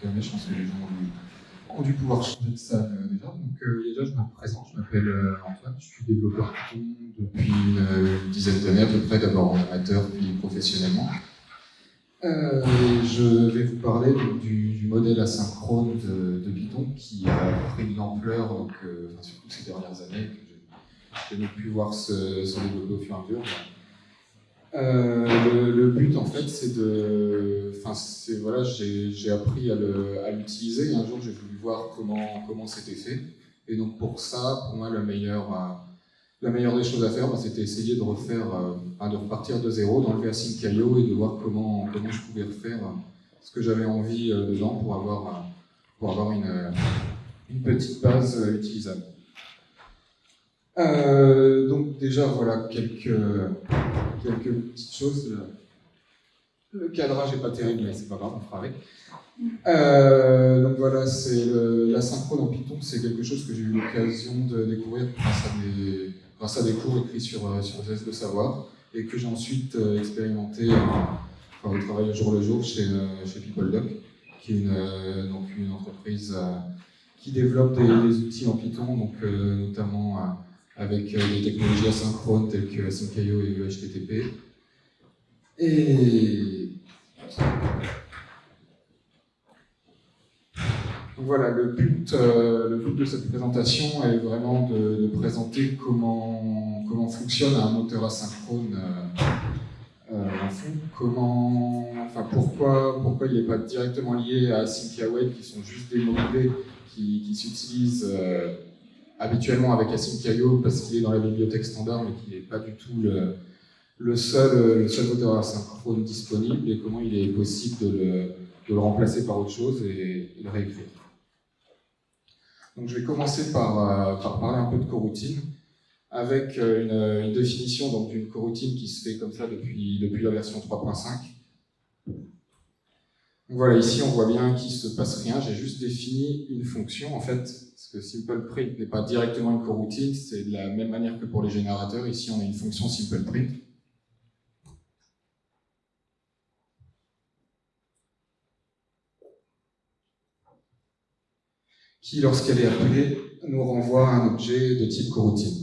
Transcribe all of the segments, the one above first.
calmer. Je pense que les gens ont dû, pouvoir changer de salle euh, déjà. Donc euh, déjà, je me présente, je m'appelle euh, Antoine, je suis développeur Python depuis une, dizaine d'années à peu près, d'abord en amateur puis professionnellement. je vais vous parler du, modèle asynchrone de, Python qui a pris de l'ampleur, surtout ces dernières années, que j'ai pu voir se, développer au fur et à mesure. Euh, le, but, en fait, c'est de. Enfin, c'est voilà, j'ai appris à l'utiliser. Un jour, j'ai voulu voir comment comment c'était fait. Et donc, pour ça, pour moi, la meilleure, euh, la meilleure des choses à faire, bah, c'était essayer de refaire, euh, de repartir de zéro, d'enlever Async.io et de voir comment comment je pouvais refaire ce que j'avais envie dedans pour avoir pour avoir une une petite base utilisable. Donc déjà, voilà quelques quelques petites choses. Le cadrage n'est pas terrible, mais c'est pas grave, on fera avec. Euh, donc voilà, c'est l'asynchrone en Python, c'est quelque chose que j'ai eu l'occasion de découvrir grâce à des, grâce à des cours écrits sur, euh, sur les de savoir et que j'ai ensuite euh, expérimenté enfin, au travail au jour le jour chez, chez PeopleDoc, qui est une, donc une entreprise qui développe des, des, outils en Python, donc notamment avec euh, des technologies asynchrones telles que Async.io et HTTP. Et voilà, le but, euh, le but de cette présentation est vraiment de, présenter comment, comment fonctionne un moteur asynchrone euh, en fond, comment, enfin pourquoi, pourquoi il n'est pas directement lié à Web qui sont juste des mots-clés qui, qui s'utilisent habituellement avec Async.io parce qu'il est dans la bibliothèque standard mais qui n'est pas du tout le, le, seul, le seul moteur asynchrone disponible et comment il est possible de le, de le remplacer par autre chose et, de le réécrire. Donc je vais commencer par, euh, par, parler un peu de coroutine avec euh, une, une définition d'une coroutine qui se fait comme ça depuis, depuis la version 3.5. Voilà, ici on voit bien qu'il ne se passe rien, j'ai juste défini une fonction en fait que SimplePrint n'est pas directement une coroutine, c'est de la même manière que pour les générateurs. Ici, on a une fonction SimplePrint. qui, lorsqu'elle est appelée, nous renvoie un objet de type coroutine.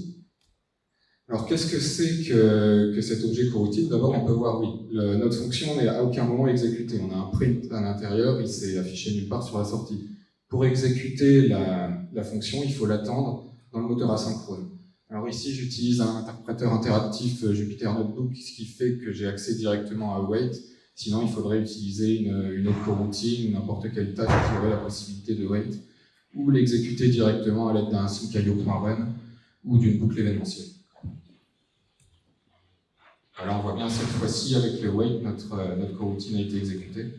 Alors, qu'est-ce que c'est que, cet objet coroutine D'abord, on peut voir, oui, notre fonction n'est à aucun moment exécutée. On a un print à l'intérieur, il s'est affiché nulle part sur la sortie. Pour exécuter la, la fonction, il faut l'attendre dans le moteur asynchrone. Alors ici, j'utilise un interpréteur interactif euh, Jupyter Notebook, ce qui fait que j'ai accès directement à Wait. Sinon, il faudrait utiliser une, une autre coroutine, n'importe quelle tâche qui aurait la possibilité de Wait, ou l'exécuter directement à l'aide d'un sync.io.run ou d'une boucle événementielle. Alors on voit bien cette fois-ci, avec le Wait, notre, euh, notre coroutine a été exécutée.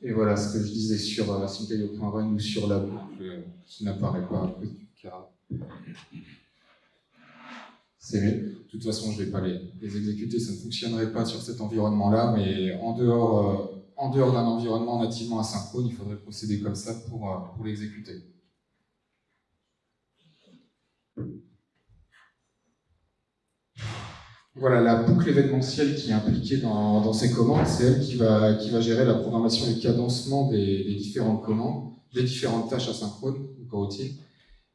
Et voilà ce que je disais sur euh, ou sur la boucle euh, qui n'apparaît pas à cause du cas. C'est mieux. De toute façon, je ne vais pas les, exécuter, ça ne fonctionnerait pas sur cet environnement-là, mais en dehors, euh, dehors d'un environnement nativement asynchrone, il faudrait procéder comme ça pour, pour l'exécuter. Voilà, la boucle événementielle qui est impliquée dans, ces commandes, c'est elle qui va, qui va gérer la programmation et le cadencement des, différentes commandes, des différentes tâches asynchrones ou coroutines,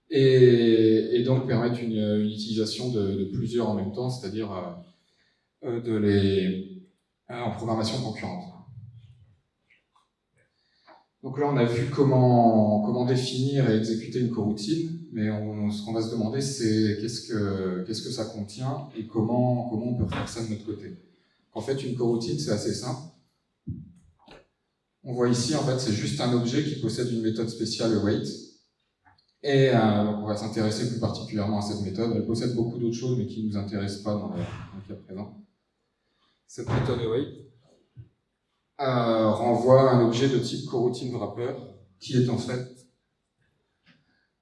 et, et, donc permettre une, utilisation de, plusieurs en même temps, c'est-à-dire euh, euh, de les euh, en programmation concurrente. Donc là, on a vu comment, définir et exécuter une coroutine, mais ce qu'on va se demander, c'est qu'est-ce que, ça contient et comment, on peut faire ça de notre côté. En fait, une coroutine, c'est assez simple. On voit ici, en fait, c'est juste un objet qui possède une méthode spéciale await. Et euh, on va s'intéresser plus particulièrement à cette méthode. Elle possède beaucoup d'autres choses, mais qui ne nous intéressent pas dans le, cas présent. Cette méthode await euh, renvoie un objet de type coroutine wrapper, qui est en fait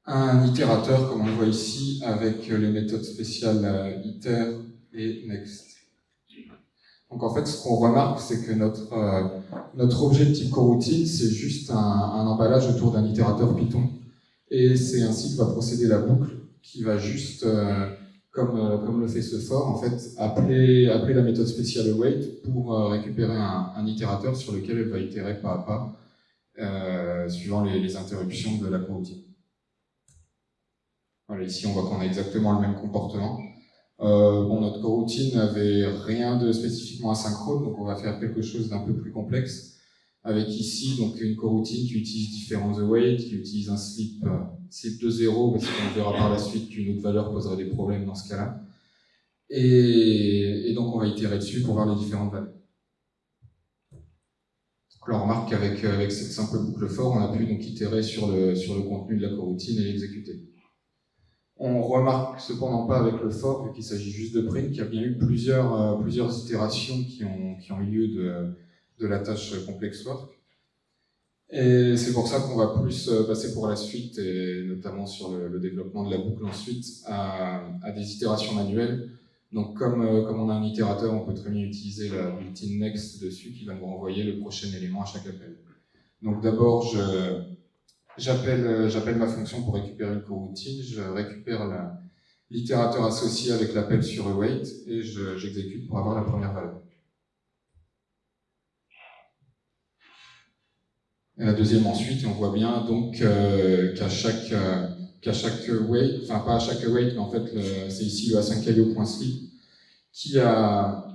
un itérateur, comme on le voit ici, avec les méthodes spéciales euh, iter et next. Donc en fait, ce qu'on remarque, c'est que notre, euh, notre objet de type coroutine, c'est juste un, emballage autour d'un itérateur Python. Et c'est ainsi que va procéder la boucle, qui va juste comme, euh, comme le fait ce for, en fait, appeler, appeler la méthode spéciale await pour euh, récupérer un, un, itérateur sur lequel elle va itérer pas à pas, euh, suivant les, les, interruptions de la coroutine. Voilà, ici on voit qu'on a exactement le même comportement. Euh, bon, notre coroutine n'avait rien de spécifiquement asynchrone, donc on va faire quelque chose d'un peu plus complexe, avec ici donc une coroutine qui utilise différents await, qui utilise un slip c'est de 0, parce qu'on verra par la suite qu'une autre valeur poserait des problèmes dans ce cas-là. Et, donc on va itérer dessus pour voir les différentes valeurs. Donc on remarque qu'avec avec cette simple boucle for, on a pu donc itérer sur le, sur le contenu de la coroutine et l'exécuter. On remarque cependant pas avec le for, vu qu'il s'agit juste de print, qu'il y a bien eu plusieurs, euh, plusieurs itérations qui ont, qui ont eu lieu de, de la tâche complex work. Et c'est pour ça qu'on va plus euh, passer pour la suite, et notamment sur le, développement de la boucle ensuite, à, des itérations manuelles. Donc comme, euh, comme on a un itérateur, on peut très bien utiliser la built-in next dessus qui va nous renvoyer le prochain élément à chaque appel. Donc d'abord, j'appelle ma fonction pour récupérer une coroutine, je récupère l'itérateur associé avec l'appel sur await et j'exécute pour avoir la première valeur. Et la deuxième ensuite, on voit bien donc euh, qu'à chaque euh, qu'à chaque wait, enfin pas à chaque wait, mais en fait c'est ici le a5io.sleep qui a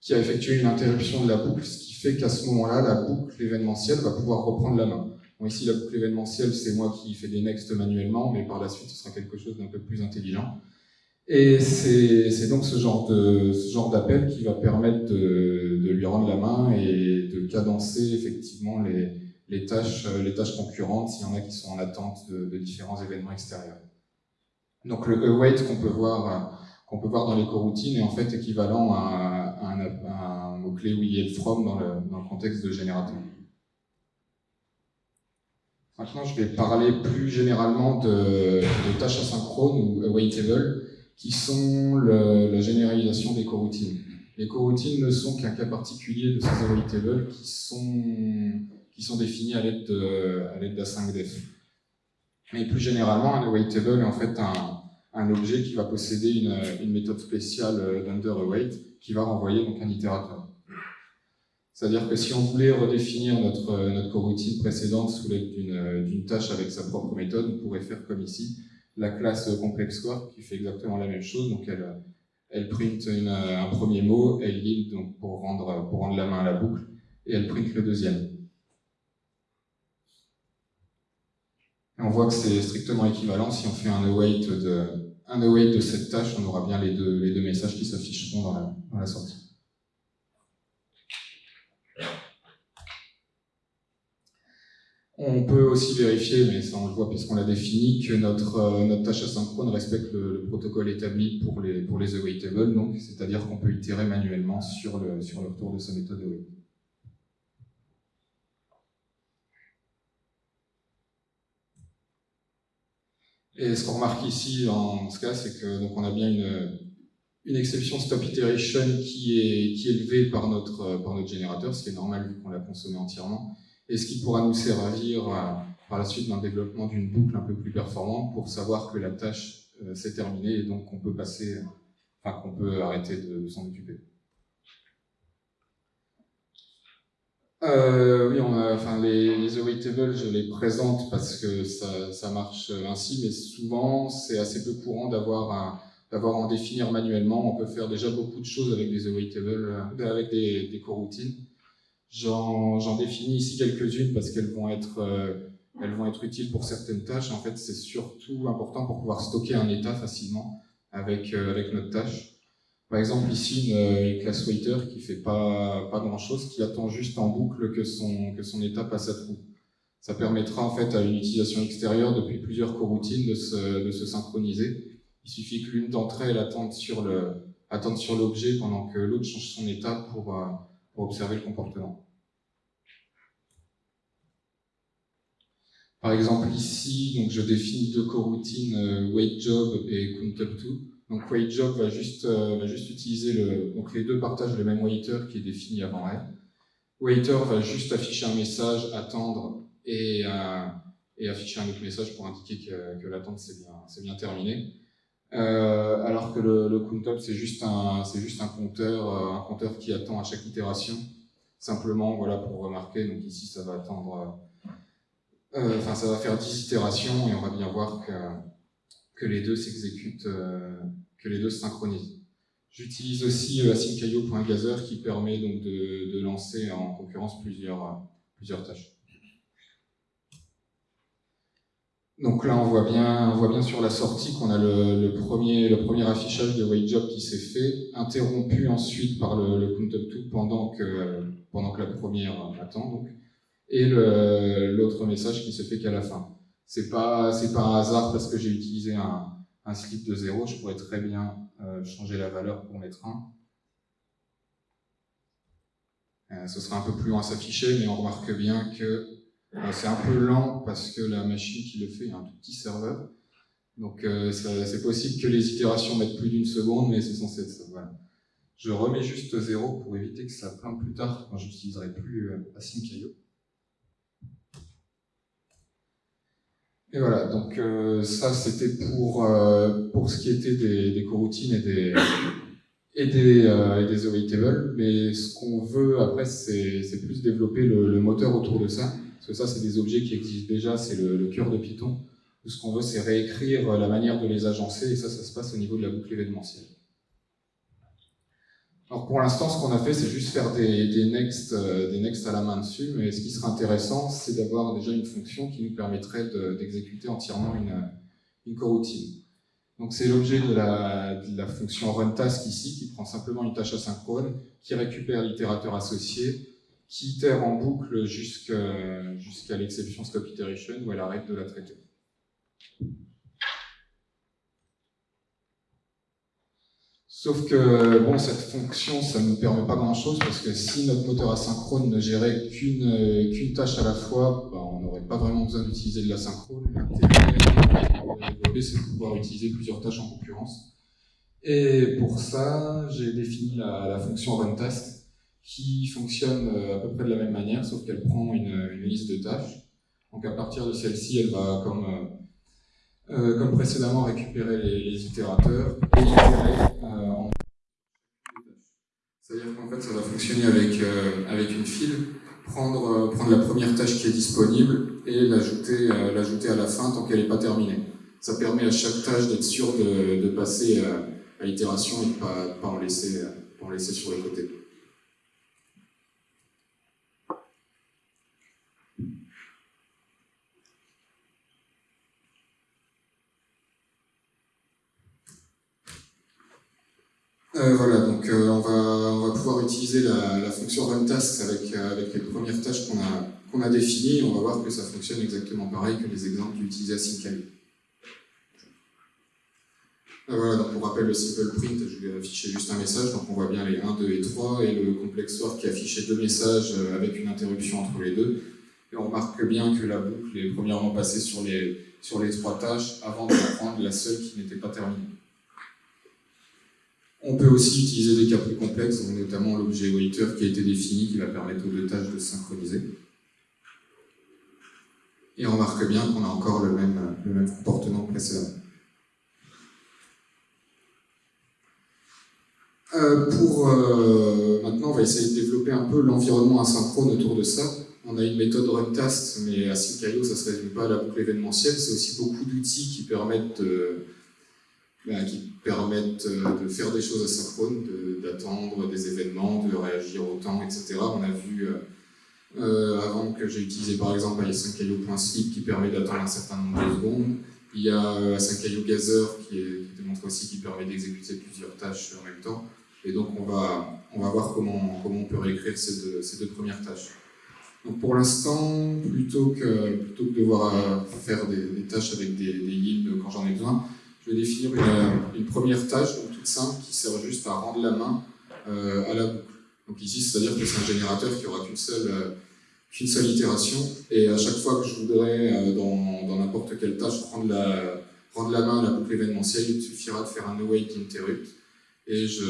qui a effectué une interruption de la boucle, ce qui fait qu'à ce moment-là, la boucle événementielle va pouvoir reprendre la main. Bon, ici, la boucle événementielle, c'est moi qui fais des next manuellement, mais par la suite, ce sera quelque chose d'un peu plus intelligent. Et c'est donc ce genre de ce genre d'appel qui va permettre de, de lui rendre la main et de cadencer effectivement les, les tâches, euh, les tâches concurrentes s'il y en a qui sont en attente de, différents événements extérieurs. Donc le await qu'on peut voir euh, qu'on peut voir dans les coroutines est en fait équivalent à, un, mot-clé oui from dans le, dans le contexte de générateur. Maintenant, je vais parler plus généralement de, tâches asynchrones ou awaitable, qui sont la généralisation des coroutines. Les coroutines ne sont qu'un cas particulier de ces awaitables qui sont qui sont définis à l'aide d'A5def. Mais plus généralement, un awaitable est en fait un, objet qui va posséder une, méthode spéciale d'underAwait qui va renvoyer donc un itérateur. C'est-à-dire que si on voulait redéfinir notre, notre coroutine précédente sous l'aide d'une tâche avec sa propre méthode, on pourrait faire comme ici, la classe ComplexWork qui fait exactement la même chose. Donc elle, elle print un premier mot, elle yield donc pour rendre, pour rendre la main à la boucle, et elle print le deuxième. On voit que c'est strictement équivalent. Si on fait un await de, cette tâche, on aura bien les deux, messages qui s'afficheront dans la, sortie. On peut aussi vérifier, mais ça on le voit puisqu'on l'a défini, que notre, euh, tâche asynchrone respecte le, protocole établi pour les, pour les c'est-à-dire qu'on peut itérer manuellement sur le, sur le retour de sa méthode await. Et ce qu'on remarque ici dans ce cas, c'est que donc on a bien une, une exception stop iteration qui est, qui est élevée par notre, par notre générateur, ce qui est normal vu qu'on l'a consommé entièrement, et ce qui pourra nous servir euh, par la suite le développement d'une boucle un peu plus performante pour savoir que la tâche euh, s'est terminée et donc qu'on peut passer, enfin qu'on peut arrêter de s'en occuper. Euh, oui, on a, enfin, les, les awaitables, je les présente parce que ça, ça marche ainsi, mais souvent, c'est assez peu courant d'avoir d'avoir en définir manuellement. On peut faire déjà beaucoup de choses avec des awaitables, euh, avec des, des coroutines. J'en définis ici quelques-unes parce qu'elles vont être euh, elles vont être utiles pour certaines tâches. En fait, c'est surtout important pour pouvoir stocker un état facilement avec, euh, avec notre tâche. Par exemple, ici, une, classe waiter qui fait pas, pas grand chose, qui attend juste en boucle que son, que son état passe à trou. Ça permettra en fait à une utilisation extérieure depuis plusieurs coroutines de se, de se synchroniser. Il suffit que l'une d'entre elles attende sur le, attende sur l'objet pendant que l'autre change son état pour, euh, pour observer le comportement. Par exemple, ici, donc je définis deux coroutines, euh, wait job et count up to. Donc WaitJob va juste, euh, va juste utiliser le, donc les deux partagent le même waiter qui est défini avant elle. Waiter va juste afficher un message, attendre et, euh, et afficher un autre message pour indiquer que, que l'attente c'est bien, bien terminé. Euh, alors que le, le count-up, c'est juste, un, juste un, compteur, un compteur qui attend à chaque itération. Simplement, voilà, pour remarquer, donc ici, ça va attendre, enfin, ça va faire 10 itérations et on va bien voir que, que les deux s'exécutent, que les deux se synchronisent. J'utilise aussi async.io.gather qui permet donc de, lancer en concurrence plusieurs, plusieurs tâches. Donc là, on voit bien, on voit bien sur la sortie qu'on a le, premier, le premier affichage de WaitJob qui s'est fait, interrompu ensuite par le, le count-up pendant que, pendant que la première attend, donc, et l'autre message qui se fait qu'à la fin. C'est pas, pas un hasard parce que j'ai utilisé un, un slip de 0, je pourrais très bien euh, changer la valeur pour mettre 1. Euh, ce sera un peu plus loin à s'afficher, mais on remarque bien que euh, c'est un peu lent parce que la machine qui le fait est un tout petit serveur. Donc euh, c'est possible que les itérations mettent plus d'une seconde, mais c'est censé être ça. Voilà. Je remets juste 0 pour éviter que ça plante plus tard quand j'utiliserai plus euh, async.io. Et voilà, donc ça c'était pour, pour ce qui était des, des coroutines et des, et des, et des awaitables, mais ce qu'on veut après c'est plus développer le moteur autour de ça. Parce que ça, c'est des objets qui existent déjà, c'est le, cœur de Python. ce qu'on veut, c'est réécrire la manière de les agencer, et ça, ça se passe au niveau de la boucle événementielle. Alors pour l'instant, ce qu'on a fait, c'est juste faire des, euh, next à la main dessus, mais ce qui serait intéressant, c'est d'avoir déjà une fonction qui nous permettrait d'exécuter entièrement une, coroutine. Donc c'est l'objet de la, fonction runTask ici, qui prend simplement une tâche asynchrone, qui récupère l'itérateur associé, qui itère en boucle jusqu'à l'exception stop où elle arrête de la traiter. Sauf que bon, cette fonction, ça ne nous permet pas grand-chose parce que si notre moteur asynchrone ne gérait qu'une tâche à la fois, bah, on n'aurait pas vraiment besoin d'utiliser de l'asynchrone. L'intérêt, c'est de pouvoir utiliser plusieurs tâches en concurrence. Et pour ça, j'ai défini la, la fonction runTask qui fonctionne euh, à peu près de la même manière, sauf qu'elle prend une, liste de tâches. Donc à partir de celle-ci, elle va, comme, euh, euh, comme précédemment, récupérer les, itérateurs et itérer en C'est-à-dire qu'en fait, ça va fonctionner avec, avec une file, prendre, prendre la première tâche qui est disponible et l'ajouter l'ajouter à la fin tant qu'elle n'est pas terminée. Ça permet à chaque tâche d'être sûr de, de, passer à l'itération et de ne pas, pas, en laisser, en laisser sur les côtés. Euh, voilà, donc euh, on, on, va, pouvoir utiliser la, fonction runTask avec, euh, avec les premières tâches qu'on a, qu'on a définies. On va voir que ça fonctionne exactement pareil que les exemples utilisés à Syncali. Voilà, donc pour rappel, le simple print, je vais afficher juste un message, donc on voit bien les 1, 2 et 3, et le complex sort qui affichait deux messages avec une interruption entre les deux. Et on remarque bien que la boucle est premièrement passée sur les, sur les trois tâches avant de prendre la seule qui n'était pas terminée. On peut aussi utiliser des cas plus complexes, notamment l'objet waiter qui a été défini, qui va permettre aux deux tâches de synchroniser. Et on remarque bien qu'on a encore le même, comportement précédent. Euh, pour euh, maintenant, on va essayer de développer un peu l'environnement asynchrone autour de ça. On a une méthode runTask, mais async.io, ça ne se résume pas à la boucle événementielle. C'est aussi beaucoup d'outils qui permettent de, qui permettent euh, de faire des choses asynchrones, d'attendre des événements, de réagir au temps, etc. On a vu euh, euh, avant que j'ai utilisé par exemple async.io.sleep qui permet d'attendre un certain nombre de secondes. Il y a async.io Gather qui, qui démontre aussi qui permet d'exécuter plusieurs tâches en même temps. Et donc on va, on va voir comment, comment on peut réécrire ces deux, ces deux premières tâches. Donc pour l'instant, plutôt que, plutôt que de devoir faire des, des tâches avec des, des yields quand j'en ai besoin, je vais définir une, première tâche donc toute simple qui sert juste à rendre la main euh, à la boucle. Donc ici, c'est-à-dire que c'est un générateur qui aura qu'une seule, euh, qu'une seule itération, et à chaque fois que je voudrais, euh, dans n'importe quelle tâche, rendre la, rendre la main à la boucle événementielle, il suffira de faire un await interrupt, et je,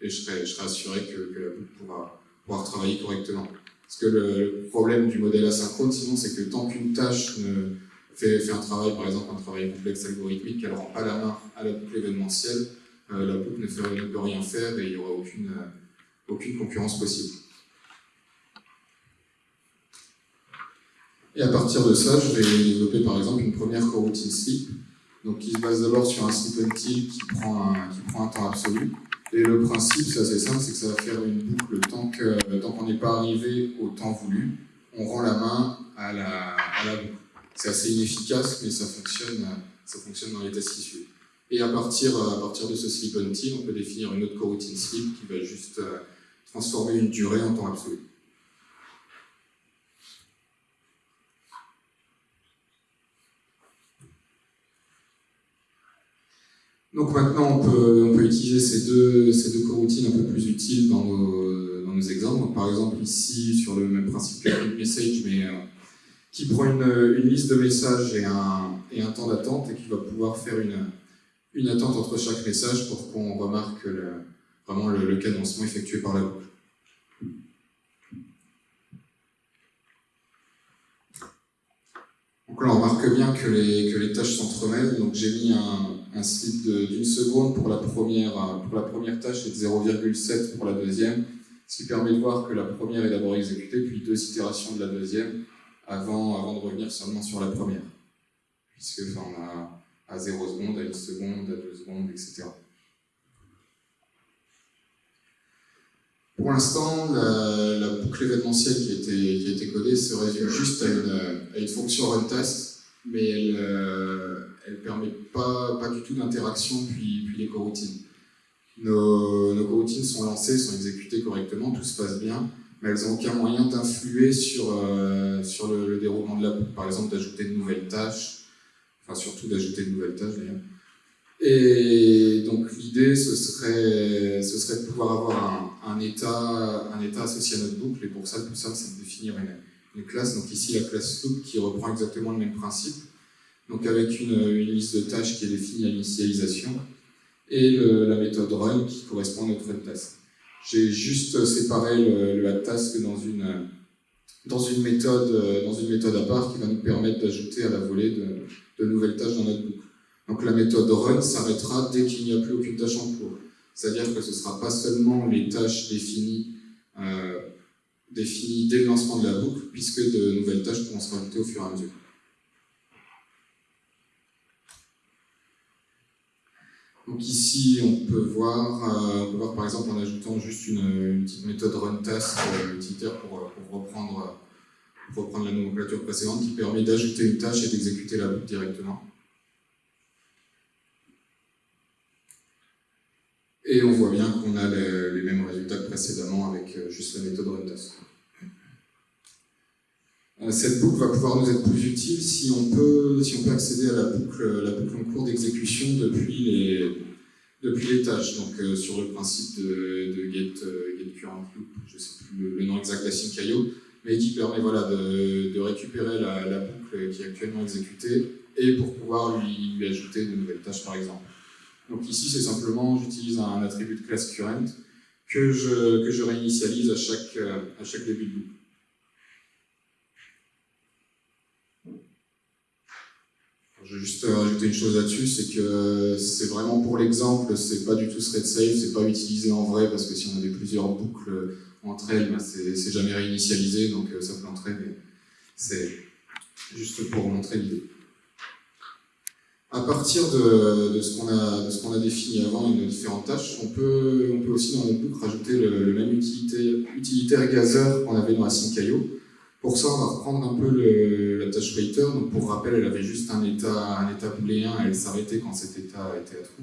et je, serai, je serai assuré que, que la boucle pourra, pourra travailler correctement. Parce que le, problème du modèle asynchrone, sinon, c'est que tant qu'une tâche ne fait, un travail, par exemple, un travail complexe algorithmique, qu'elle ne rend pas la main à la boucle événementielle, la boucle ne, peut rien faire et il n'y aura aucune, aucune concurrence possible. Et à partir de ça, je vais développer par exemple une première coroutine sleep, donc qui se base d'abord sur un sleep until qui prend un, qui prend un temps absolu. Et le principe, c'est assez simple, c'est que ça va faire une boucle tant qu'on n'est pas arrivé au temps voulu, on rend la main à la, à la boucle. C'est assez inefficace, mais ça fonctionne, ça fonctionne dans les tests. Et à partir, à partir de ce sleep until, on peut définir une autre coroutine sleep qui va juste euh, transformer une durée en temps absolu. Donc maintenant, on peut, on peut utiliser ces deux, ces deux coroutines un peu plus utiles dans nos, dans nos exemples. Par exemple, ici, sur le même principe que le message, euh, qui prend une, liste de messages et un, temps d'attente et qui va pouvoir faire une, attente entre chaque message pour qu'on remarque vraiment le, cadencement effectué par la boucle. Donc là, on remarque bien que les, que les tâches s'entremêlent. Donc j'ai mis un, un slip d'une seconde pour la, première, pour la première tâche et de 0,7 pour la deuxième, ce qui permet de voir que la première est d'abord exécutée, puis deux itérations de la deuxième, avant, de revenir seulement sur la première. Puisque on a à 0 secondes, à 1 seconde, à 2 secondes, etc. Pour l'instant, la, boucle événementielle qui a, été, codée se résume juste à une, fonction runTest, mais elle, euh, ne permet pas, du tout d'interaction puis, les coroutines. Nos, coroutines sont lancées, sont exécutées correctement, tout se passe bien, mais elles n'ont aucun moyen d'influer sur, euh, sur le, déroulement de la boucle, par exemple d'ajouter de nouvelles tâches, enfin surtout d'ajouter de nouvelles tâches d'ailleurs. Et donc l'idée, ce serait, ce serait de pouvoir avoir un, état, un état associé à notre boucle, et pour ça, le plus simple, c'est de définir une, classe. Donc ici, la classe loop qui reprend exactement le même principe, donc avec une, liste de tâches qui est définie à l'initialisation, et la méthode run qui correspond à notre task. J'ai juste séparé le, task dans une, méthode, dans une méthode à part qui va nous permettre d'ajouter à la volée de, de, nouvelles tâches dans notre boucle. Donc la méthode run s'arrêtera dès qu'il n'y a plus aucune tâche en cours. C'est-à-dire que ce ne sera pas seulement les tâches définies, euh, définies dès le lancement de la boucle, puisque de nouvelles tâches pourront se rajouter au fur et à mesure. Donc ici, on peut voir, euh, voir par exemple en ajoutant juste une, petite méthode runTask euh, utilitaire pour, euh, pour, reprendre, reprendre la nomenclature précédente qui permet d'ajouter une tâche et d'exécuter la boucle directement. Et on voit bien qu'on a les, mêmes résultats que précédemment avec juste la méthode runTask. Euh, cette boucle va pouvoir nous être plus utile si on peut, si on peut accéder à la boucle, la boucle en cours d'exécution depuis les, depuis les tâches, donc euh, sur le principe de, de get, euh, get, current loop, je ne sais plus le, nom exact d'Async.io, mais qui permet voilà, de, de récupérer la, la, boucle qui est actuellement exécutée et pour pouvoir lui, lui ajouter de nouvelles tâches par exemple. Donc ici c'est simplement, j'utilise un attribut de classe current que je, que je réinitialise à chaque, à chaque début de boucle. Je vais juste rajouter une chose là-dessus, c'est que c'est vraiment pour l'exemple, c'est pas du tout thread safe, c'est pas utilisé en vrai, parce que si on avait plusieurs boucles entre elles, ben c'est jamais réinitialisé, donc euh, ça planterait, mais c'est juste pour montrer l'idée. À partir de, ce qu'on a, défini avant nos différentes tâches, on peut, aussi dans notre boucle rajouter le, même utilité, utilitaire gather qu'on avait dans Async.io, pour ça, on va reprendre un peu la tâche waiter. Donc pour rappel, elle avait juste un état, un état booléen et elle s'arrêtait quand cet état était à trou.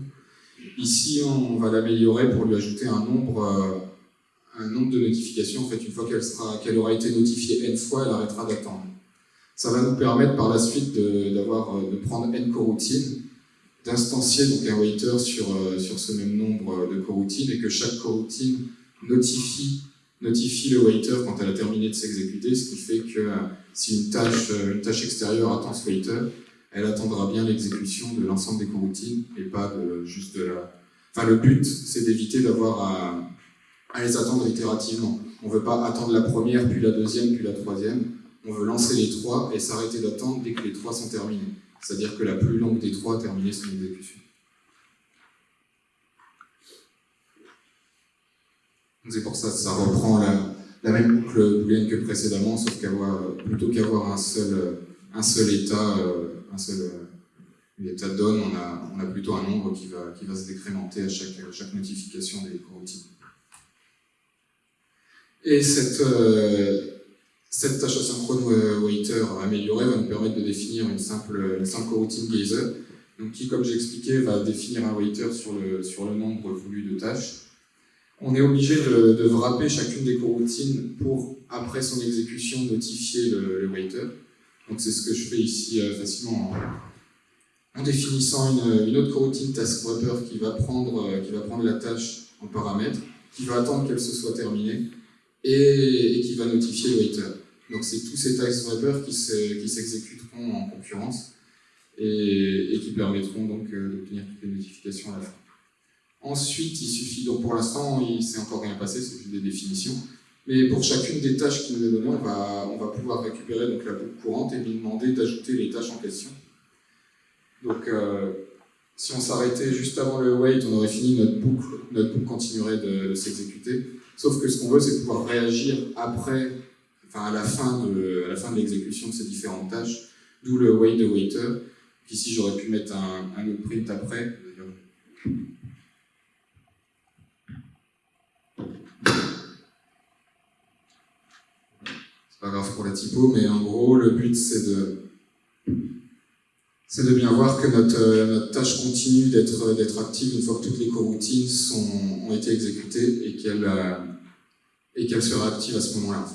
Ici, on va l'améliorer pour lui ajouter un nombre, euh, un nombre de notifications. En fait, une fois qu'elle qu'elle aura été notifiée n fois, elle arrêtera d'attendre. Ça va nous permettre par la suite de, euh, de prendre n coroutines, d'instancier donc un waiter sur, euh, sur ce même nombre de coroutines et que chaque coroutine notifie notifie le waiter quand elle a terminé de s'exécuter, ce qui fait que euh, si une tâche, euh, une tâche extérieure attend ce waiter, elle attendra bien l'exécution de l'ensemble des coroutines et pas de, juste de la... Enfin, le but, c'est d'éviter d'avoir à, à, les attendre itérativement. On ne veut pas attendre la première, puis la deuxième, puis la troisième. on veut lancer les trois et s'arrêter d'attendre dès que les trois sont terminés. C'est-à-dire que la plus longue des trois a terminé son exécution. C'est pour ça que ça reprend la, même boucle booléenne que précédemment, sauf qu'avoir plutôt qu'avoir un seul, un seul état, euh, un seul euh, état donne, on a, on a plutôt un nombre qui va, qui va se décrémenter à chaque, chaque notification des coroutines. Et cette, euh, cette tâche asynchrone waiter améliorée va nous permettre de définir une simple, une simple coroutine geyser, donc qui, comme j'ai expliqué, va définir un waiter sur le, sur le nombre voulu de tâches on est obligé de, de wrapper chacune des coroutines pour, après son exécution, notifier le, waiter. Donc c'est ce que je fais ici euh, facilement en, définissant une, autre coroutine task wrapper qui va, prendre, euh, qui va prendre la tâche en paramètre, qui va attendre qu'elle se soit terminée et, qui va notifier le waiter. Donc c'est tous ces task wrappers qui s'exécuteront en concurrence et, qui permettront donc euh, d'obtenir toutes les notifications à la fin. Ensuite, il suffit, donc pour l'instant, il ne s'est encore rien passé, c'est juste des définitions. Mais pour chacune des tâches qui nous est donnée, on va, on va pouvoir récupérer donc, la boucle courante et lui demander d'ajouter les tâches en question. Donc, euh, si on s'arrêtait juste avant le wait, on aurait fini notre boucle, notre boucle continuerait de, s'exécuter. Sauf que ce qu'on veut, c'est pouvoir réagir après, enfin à la fin de, de l'exécution de ces différentes tâches, d'où le wait de waiter. Ici, j'aurais pu mettre un, un print après. Pas grave pour la typo, mais en gros, le but c'est de, c'est de bien voir que notre, euh, notre tâche continue d'être, d'être active une fois que toutes les coroutines sont, ont été exécutées et qu'elle, euh, sera active à ce moment-là.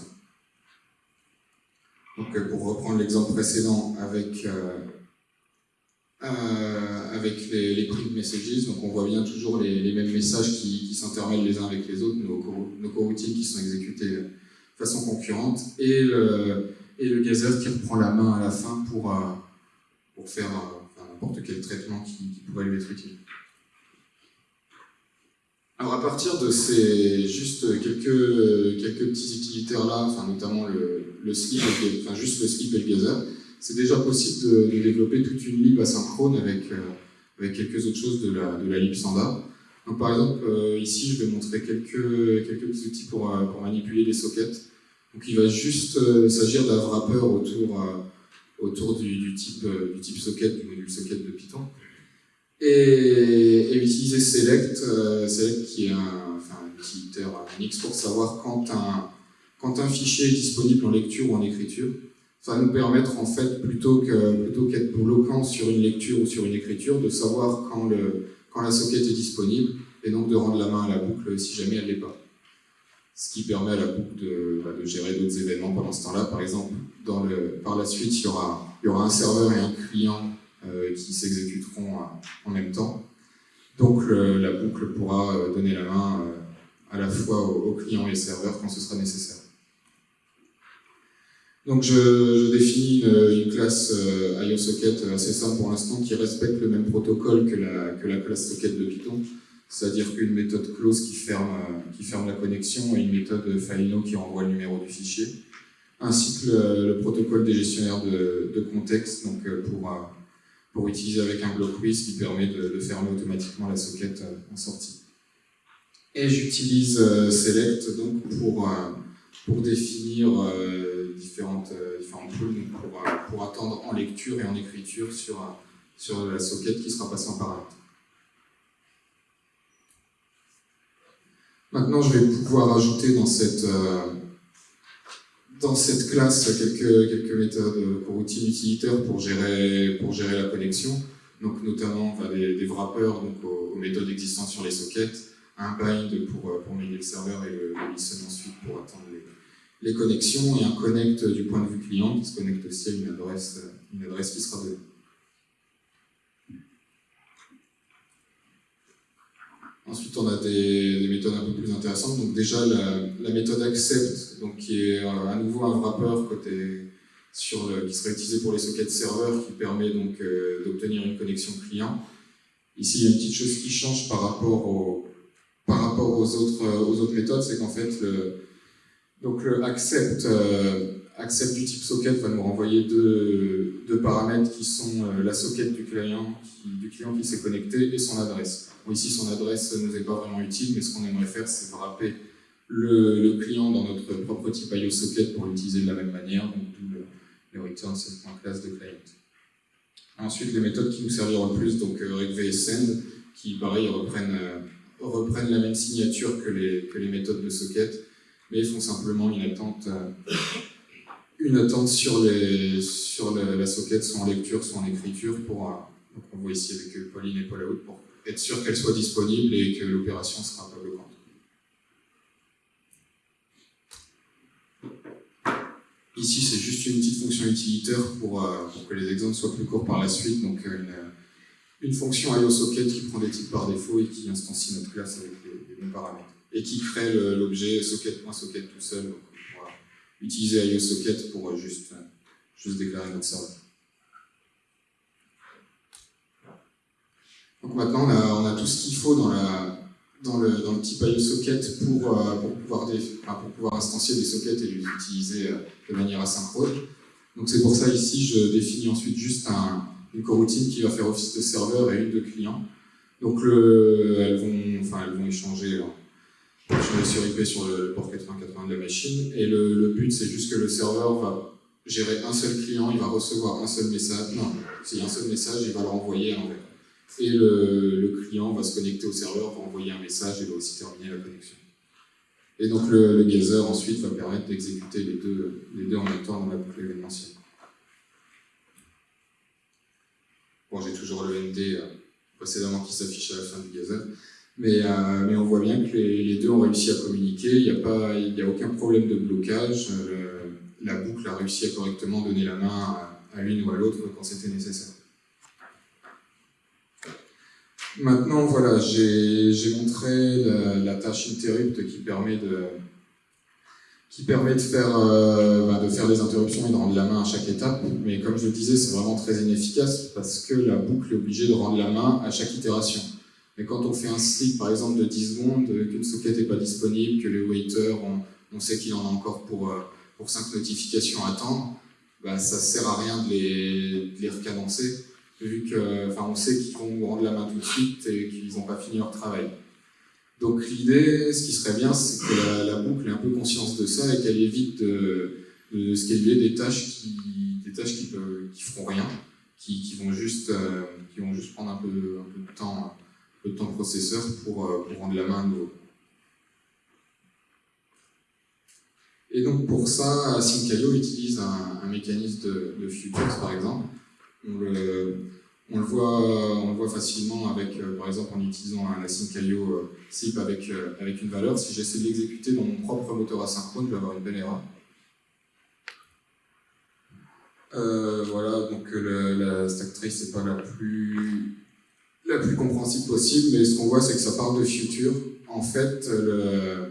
Donc euh, pour reprendre l'exemple précédent avec, avec les, les print messages, donc on voit bien toujours les, mêmes messages qui, qui les uns avec les autres, nos, coroutines qui sont exécutées façon concurrente, et le, et gazer qui reprend la main à la fin pour, euh, pour faire euh, n'importe quel traitement qui, pourrait lui être utile. Alors à partir de ces juste quelques, quelques petits utilitaires là, notamment le, slip, enfin juste le slip et le gazer, c'est déjà possible de, développer toute une lib asynchrone avec, euh, avec quelques autres choses de la, de la lib standard. Par exemple, ici, je vais montrer quelques, quelques petits outils pour, pour manipuler les sockets. Donc il va juste euh, s'agir d'un wrapper autour, euh, autour du, type, euh, du type socket, du module socket de Python. Et, utiliser select, select qui est un, enfin, un utilitaire Unix pour savoir quand un, quand un fichier est disponible en lecture ou en écriture. Ça va nous permettre en fait, plutôt qu'être plutôt qu'être bloquant sur une lecture ou sur une écriture, de savoir quand, le, quand la socket est disponible et donc de rendre la main à la boucle si jamais elle ne l'est pas ce qui permet à la boucle de, bah, de gérer d'autres événements pendant ce temps-là. Par exemple, par la suite, il y, aura, il y aura un serveur et un client euh, qui s'exécuteront en même temps. Donc la boucle pourra euh, donner la main euh, à la fois au, client et au serveur quand ce sera nécessaire. Donc je, définis une, classe IOSocket assez simple pour l'instant qui respecte le même protocole que la, classe socket de Python c'est-à-dire qu'une méthode close qui ferme, euh, qui ferme la connexion et une méthode FINO qui renvoie le numéro du fichier, ainsi que le, protocole des gestionnaires de, contexte donc euh, pour, euh, pour utiliser avec un block WIS qui permet de, fermer automatiquement la socket en sortie. Et j'utilise select donc pour, pour définir différentes, différentes pour, pour attendre en lecture et en écriture sur, sur la socket qui sera passée en paramètre. Maintenant, je vais pouvoir ajouter dans cette, euh, dans cette classe quelques, quelques méthodes coroutines utilitaires pour gérer, pour gérer la connexion. Donc, notamment des, wrappers donc, aux, méthodes existantes sur les sockets, un bind pour, euh, pour mener le serveur et le, listen ensuite pour attendre les, connexions, et un connect du point de vue client qui se connecte aussi à une adresse, une adresse qui sera donnée. Ensuite, on a des, méthodes un peu plus intéressantes. Donc déjà, la, méthode accept, donc qui est à nouveau un wrapper côté sur qui serait utilisé pour les sockets serveurs, qui permet donc euh, d'obtenir une connexion client. Ici, il y a une petite chose qui change par rapport, aux, autres, méthodes, c'est qu'en fait, donc le accept, euh, accept du type socket va nous renvoyer deux, deux paramètres qui sont la socket du client qui, du client qui s'est connecté et son adresse. Ici, son adresse ne nous est pas vraiment utile, mais ce qu'on aimerait faire, c'est wrapper le, client dans notre propre type IO socket pour l'utiliser de la même manière, donc d'où le, le return classe de client. Ensuite, les méthodes qui nous serviront le plus, donc regv et send, qui pareil reprennent, reprennent la même signature que les, que les méthodes de socket, mais font simplement une attente, une attente sur, les, sur la, socket, soit en lecture, soit en écriture, pour, donc on voit ici avec Pauline et Paul pour être sûr qu'elle soit disponible et que l'opération sera pas bloquante. Ici, c'est juste une petite fonction utilitaire pour, euh, pour, que les exemples soient plus courts par la suite. Donc, euh, une, une fonction IOSocket qui prend des types par défaut et qui instancie notre classe avec les, les bons paramètres. Et qui crée l'objet socket.socket tout seul. Donc, on pourra utiliser IOSocket pour euh, juste, juste déclarer notre serveur. Donc maintenant, on a, tout ce qu'il faut dans, la, dans, le, dans le type IOSocket pour, euh, pour, pouvoir des, pour pouvoir instancier des sockets et les utiliser euh, de manière asynchrone. Donc c'est pour ça ici, je définis ensuite juste un, une coroutine qui va faire office de serveur et une de client. Donc le, elles, vont, enfin, échanger sur IP sur le port 8080 de la machine. Et le, but, c'est juste que le serveur va gérer un seul client, il va recevoir un seul message. Non, s'il y a un seul message, il va le renvoyer à l'envers et le, client va se connecter au serveur, va envoyer un message et va aussi terminer la connexion. Et donc le, le gazer ensuite va permettre d'exécuter les deux, les deux en même temps dans la boucle événementielle. Bon, j'ai toujours le ND euh, précédemment qui s'affiche à la fin du gazer, mais, euh, mais on voit bien que les, deux ont réussi à communiquer, il n'y a, a aucun problème de blocage, euh, la boucle a réussi à correctement donner la main à, l'une ou à l'autre quand c'était nécessaire. Maintenant, voilà, j'ai montré la, la, tâche interrupt qui permet de, qui permet de faire, euh, bah, de faire des interruptions et de rendre la main à chaque étape. Mais comme je le disais, c'est vraiment très inefficace parce que la boucle est obligée de rendre la main à chaque itération. Mais quand on fait un sleep, par exemple, de 10 secondes, qu'une socket n'est pas disponible, que le waiter, on, on sait qu'il en a encore pour, euh, pour 5 notifications à attendre, bah, ça ne sert à rien de les, de les recadencer vu que, enfin, on sait qu'ils vont rendre la main tout de suite et qu'ils n'ont pas fini leur travail. Donc l'idée, ce qui serait bien, c'est que la, boucle ait un peu conscience de ça et qu'elle évite de, de scaler des tâches qui, des tâches qui, qui feront rien, qui, qui vont juste, euh, qui vont juste prendre un peu, un peu de temps, de temps processeur pour, euh, pour rendre la main à nouveau. Et donc pour ça, Sync.io utilise un, mécanisme de, de futures, par exemple, on le, on le, voit, on le voit facilement avec, euh, par exemple, en utilisant un async.io euh, SIP avec, avec une valeur. Si j'essaie de l'exécuter dans mon propre moteur asynchrone, je vais avoir une belle erreur. Voilà, donc le, la stack trace n'est pas la plus, la plus compréhensible possible, mais ce qu'on voit, c'est que ça parle de future. En fait, le,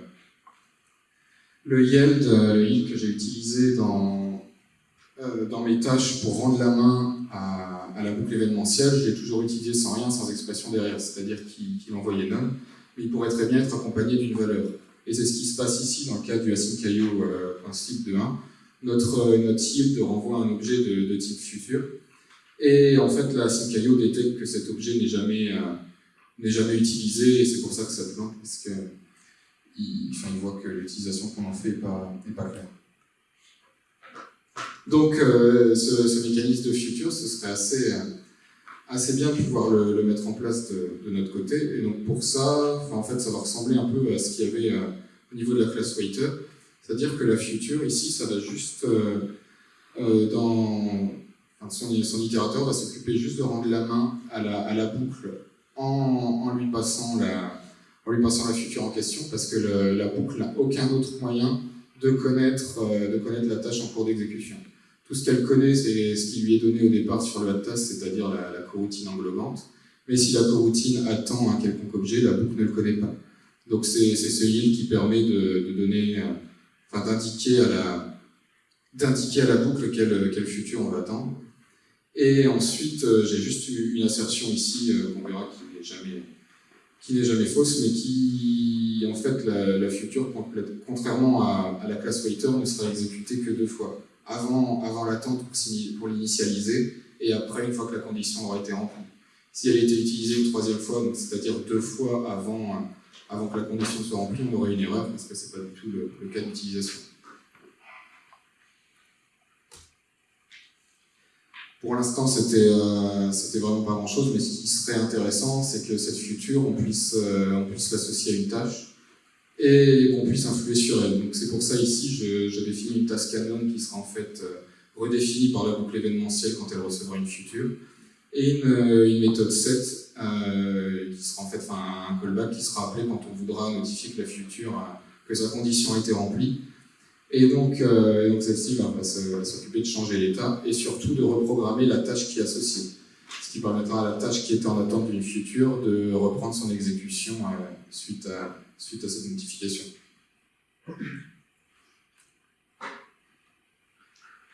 le yield, le yield que j'ai utilisé dans, euh, dans mes tâches pour rendre la main à, la boucle événementielle, je l'ai toujours utilisé sans rien, sans expression derrière, c'est-à-dire qu'il qu envoyait none, mais il pourrait très bien être accompagné d'une valeur. Et c'est ce qui se passe ici dans le cas du async.io euh, principe de 1. Notre, euh, notre yield renvoie un objet de, de, type futur, et en fait l'async.io détecte que cet objet n'est jamais, euh, jamais utilisé, et c'est pour ça que ça plante, parce qu'il enfin, il voit que l'utilisation qu'on en fait n'est pas, claire. Donc euh, ce, mécanisme de futur, ce serait assez, euh, assez bien de pouvoir le, mettre en place de, notre côté. Et donc pour ça, en fait, ça va ressembler un peu à ce qu'il y avait euh, au niveau de la classe waiter. C'est-à-dire que la future, ici, ça va juste dans... Son, itérateur va s'occuper juste de rendre la main à la, boucle en, lui passant la, en lui passant la future en question, parce que la boucle n'a aucun autre moyen de connaître, euh, de connaître la tâche en cours d'exécution. Tout ce qu'elle connaît, c'est ce qui lui est donné au départ sur le task, c'est-à-dire la, coroutine englobante. Mais si la coroutine attend un quelconque objet, la boucle ne le connaît pas. Donc c'est ce yield qui permet de, donner, euh, enfin d'indiquer à la à la boucle quel, quel futur on va attendre. Et ensuite, euh, j'ai juste une assertion ici euh, qu'on verra qui n'est jamais, fausse, mais qui, en fait, la, future, contrairement à, la classe waiter, ne sera exécutée que deux fois avant, l'attente pour l'initialiser, et après, une fois que la condition aura été remplie. Si elle était utilisée une troisième fois, c'est-à-dire deux fois avant, avant que la condition soit remplie, on aurait une erreur, parce que ce n'est pas du tout le cas d'utilisation. Pour l'instant, c'était euh, c'était vraiment pas grand-chose, mais ce qui serait intéressant, c'est que cette future, on puisse, euh, puisse l'associer à une tâche et qu'on puisse influer sur elle. Donc c'est pour ça ici, je, définis une task canon qui sera en fait euh, redéfinie par la boucle événementielle quand elle recevra une future, et une, une méthode set qui sera en fait un callback qui sera appelé quand on voudra notifier que la future, que sa condition a été remplie, et donc, euh, celle-ci va, s'occuper de changer l'état et surtout de reprogrammer la tâche qui est associée. Ce qui permettra à la tâche qui était en attente d'une future de reprendre son exécution euh, suite, à, cette notification.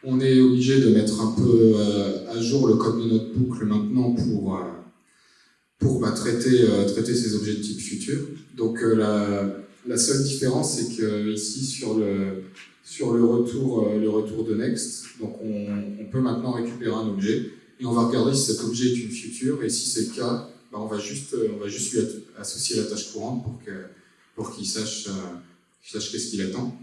On est obligé de mettre un peu euh, à jour le code de notre boucle maintenant pour, pour bah, traiter, traiter ces objectifs futurs. Donc la, la seule différence, c'est que ici, sur le, sur le retour, euh, le retour de next, donc on, peut maintenant récupérer un objet et on va regarder si cet objet est une future et si c'est le cas, bah, on, va juste, on va juste lui associer la tâche courante pour qu'il pour qu'il sache, euh, sache qu'est-ce qu'il attend.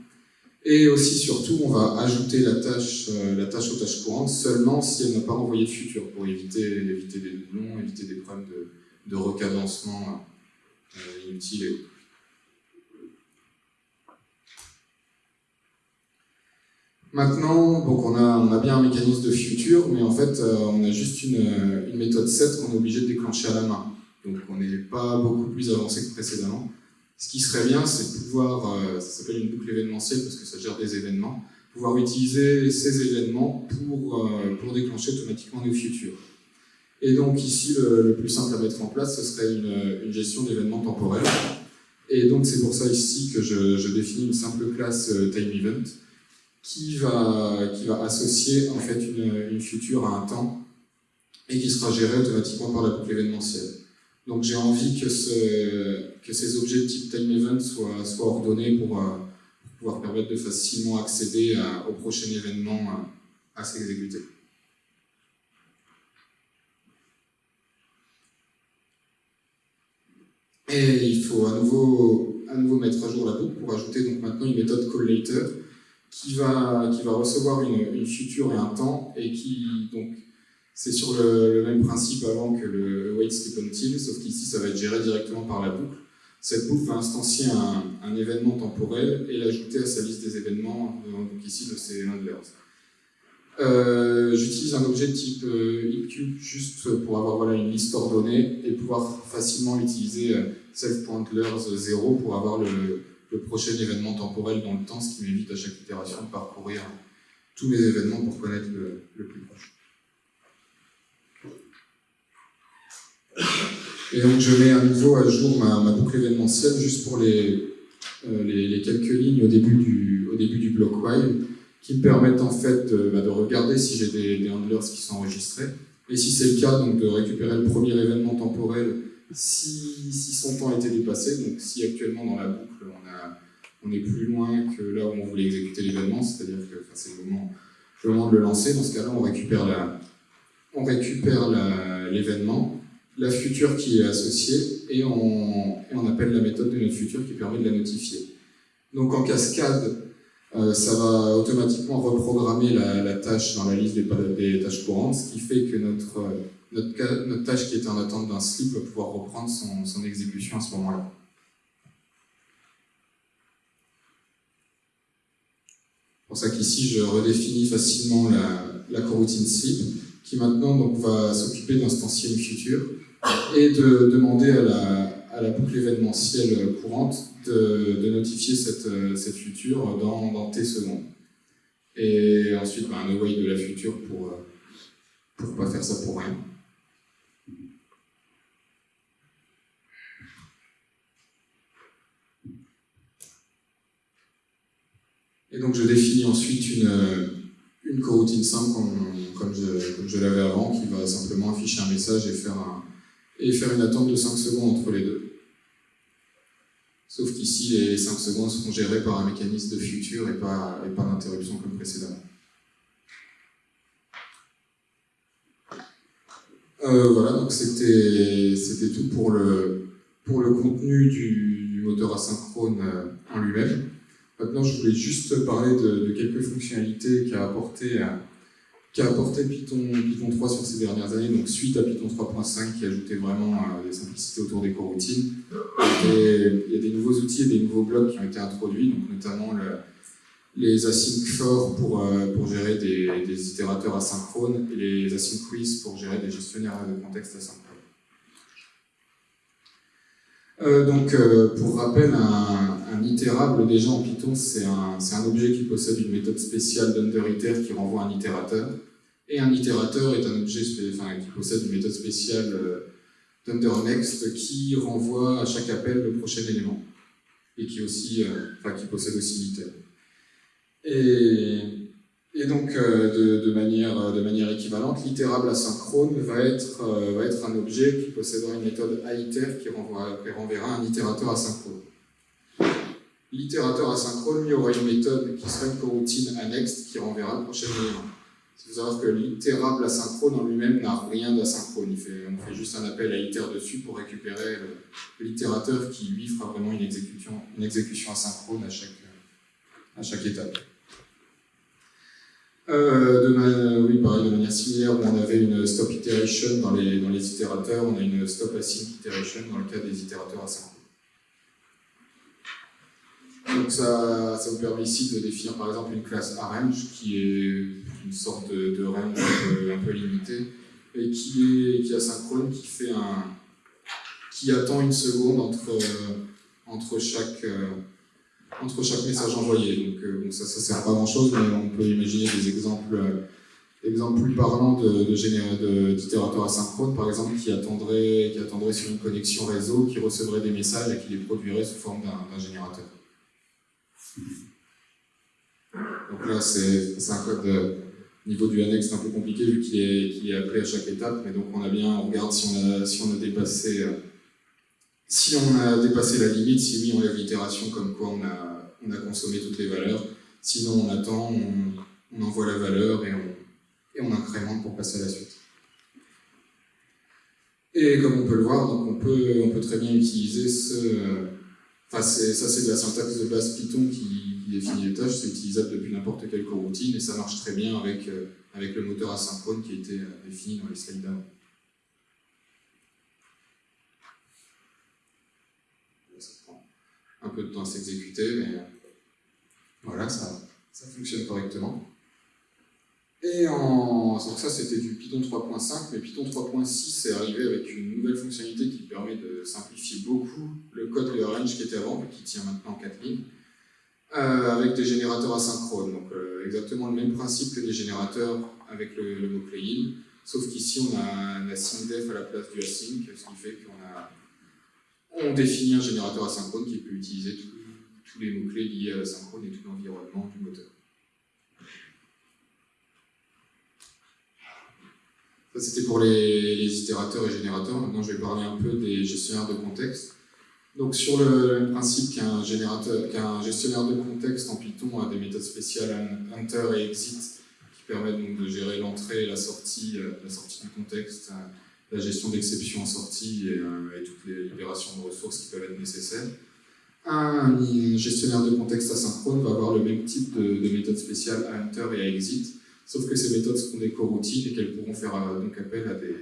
Et aussi, surtout, on va ajouter la tâche, euh, la tâche aux tâches courantes seulement si elle n'a pas envoyé de futur, pour éviter, éviter des doublons, éviter des problèmes de, de recadencement inutiles et autres. Maintenant, donc on, a, on a bien un mécanisme de futur, mais en fait, euh, on a juste une, une méthode set qu'on est obligé de déclencher à la main. Donc on n'est pas beaucoup plus avancé que précédemment. Ce qui serait bien, c'est de pouvoir, euh, ça s'appelle une boucle événementielle parce que ça gère des événements, pouvoir utiliser ces événements pour, euh, pour déclencher automatiquement nos futurs. Et donc ici, le, plus simple à mettre en place, ce serait une, une gestion d'événements temporels. Et donc c'est pour ça ici que je, je, définis une simple classe time event qui va, qui va associer en fait une, une future à un temps et qui sera géré automatiquement par la boucle événementielle. Donc j'ai envie que, que ces objets de type time event soient, soient ordonnés pour, euh, pouvoir permettre de facilement accéder au prochain événement à, à s'exécuter. Et il faut à nouveau, à nouveau mettre à jour la boucle pour ajouter donc maintenant une méthode call qui va, qui va recevoir une, une, future et un temps, et qui, donc, c'est sur le, même principe avant que le wait sleep until, sauf qu'ici, ça va être géré directement par la boucle. Cette boucle va instancier un, un événement temporel et l'ajouter à sa liste des événements, euh, donc ici, le c Euh, J'utilise un objet de type euh, juste pour avoir voilà, une liste ordonnée et pouvoir facilement utiliser euh, self.lears0 pour avoir le, le prochain événement temporel dans le temps, ce qui m'évite à chaque itération de parcourir tous mes événements pour connaître le, plus proche. Et donc je mets à nouveau à jour ma, boucle événementielle juste pour les, euh, les, quelques lignes au début du, au début du bloc while qui me permettent en fait de, bah, de regarder si j'ai des, des, handlers qui sont enregistrés. Et si c'est le cas, donc de récupérer le premier événement temporel si, son temps été dépassé, donc si actuellement dans la boucle on est plus loin que là où on voulait exécuter l'événement, c'est-à-dire que c'est le moment, le moment de le lancer. Dans ce cas-là, on récupère l'événement, la, future qui est associée, et on, appelle la méthode de notre future qui permet de la notifier. Donc en cascade, euh, ça va automatiquement reprogrammer la, tâche dans la liste des, tâches courantes, ce qui fait que notre, notre, tâche qui était en attente d'un slip va pouvoir reprendre son, exécution à ce moment-là. pour ça qu'ici, je redéfinis facilement la, coroutine sleep, qui maintenant donc, va s'occuper d'instancier une future et de demander à la, boucle événementielle courante de, de notifier cette, cette future dans, dans, T secondes. Et ensuite, ben, un await de la future pour ne pas faire ça pour rien. Et donc je définis ensuite une, euh, une coroutine simple comme, comme je, l'avais avant, qui va simplement afficher un message et faire, un, et faire une attente de 5 secondes entre les deux. Sauf qu'ici, les 5 secondes seront gérées par un mécanisme de futur et pas, et pas d'interruption comme précédemment. Euh, voilà, donc c'était tout pour le, pour le contenu du moteur asynchrone euh, en lui-même. Maintenant, je voulais juste parler de, quelques fonctionnalités qu'a apporté qui a apporté Python, Python 3 sur ces dernières années, donc suite à Python 3.5 qui ajoutait vraiment euh, des simplicités autour des coroutines. Il y a des nouveaux outils et des nouveaux blocs qui ont été introduits, donc notamment les async for pour, euh, pour gérer des, itérateurs asynchrones et les async quiz pour gérer des gestionnaires de contexte asynchrones. Euh, donc, pour rappel, itérable déjà en Python, c'est un, objet qui possède une méthode spéciale d'underiter qui renvoie un itérateur. Et un itérateur est un objet qui possède une méthode spéciale euh, d'underNext qui renvoie à chaque appel le prochain élément. Et qui, euh, possède aussi l'iter. Et donc, euh, de, manière, équivalente, l'itérable asynchrone va être, un objet qui possédera une méthode aiter qui, qui renverra un itérateur asynchrone. L'itérateur asynchrone, y aura une méthode qui sera une coroutine annexe qui renverra le prochain élément. Il faut savoir que l'itérable asynchrone en lui-même n'a rien d'asynchrone. On fait juste un appel à iter dessus pour récupérer l'itérateur qui, lui, fera vraiment une exécution, asynchrone à chaque, étape. Euh, de oui, pareil, de manière similaire, on avait une stop iteration dans les, dans les itérateurs, on a une stop async iteration dans le cas des itérateurs asynchrones. Donc ça, ça vous permet ici de définir par exemple une classe arrange qui est une sorte de, range un peu, limitée et qui est, qui asynchrone, qui fait un qui attend une seconde entre, entre chaque, euh, entre chaque message envoyé. Donc, euh, ça ne sert pas grand chose, mais on peut imaginer des exemples, euh, plus parlants d'itérateurs de, asynchrones, par exemple, qui attendraient, qui attendraient sur une connexion réseau, qui recevraient des messages et qui les produiraient sous forme d'un générateur. Donc là, c'est un code de niveau du annexe un peu compliqué vu qu'il est, appelé à chaque étape, mais donc on a bien, on regarde si on a, si on a dépassé euh, si on a dépassé la limite, si oui, on lève l'itération comme quoi on a, on consommé toutes les valeurs. Sinon, on attend, on, envoie la valeur et on, et on incrémente pour passer à la suite. Et comme on peut le voir, donc on, peut, on peut très bien utiliser ce... Enfin, ça c'est de la syntaxe de base Python qui, définit les tâches, c'est utilisable depuis n'importe quelle coroutine et ça marche très bien avec, euh, le moteur asynchrone qui a été euh, défini dans les slides d'avant. un peu de temps à s'exécuter, mais euh, voilà, ça, ça fonctionne correctement. Et en... donc ça c'était du Python 3.5, mais Python 3.6 est arrivé avec une nouvelle fonctionnalité qui permet de simplifier beaucoup le code de range qui était avant, mais qui tient maintenant 4 lignes, euh, avec des générateurs asynchrones. Donc euh, exactement le même principe que des générateurs avec le, mot-clé in, sauf qu'ici on a un async def à la place du async, ce qui fait qu'on a on définit un générateur asynchrone qui peut utiliser tous les mots-clés liés à l'asynchrone et tout l'environnement du moteur. Ça, c'était pour les, itérateurs et générateurs. Maintenant, je vais parler un peu des gestionnaires de contexte. Donc, sur le, même principe qu'un gestionnaire de contexte en Python a des méthodes spéciales enter et exit qui permettent de gérer l'entrée et la sortie, euh, la sortie du contexte euh, la gestion d'exception en sortie euh, et, toutes les libérations de ressources qui peuvent être nécessaires. Un gestionnaire de contexte asynchrone va avoir le même type de, de méthode spéciale à enter et exit, sauf que ces méthodes seront des coroutines et qu'elles pourront faire euh, donc appel à des,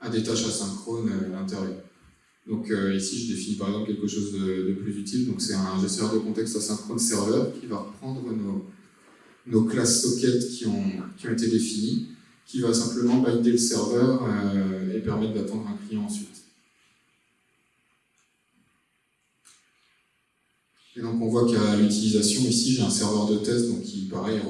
à des tâches asynchrones euh, à l'intérieur. Donc ici, je définis par exemple quelque chose de, plus utile. Donc c'est un gestionnaire de contexte asynchrone serveur qui va reprendre nos, nos classes sockets qui ont, qui ont été définies qui va simplement binder le serveur euh, et permettre d'attendre un client ensuite. Et donc on voit qu'à l'utilisation, ici j'ai un serveur de test donc qui pareil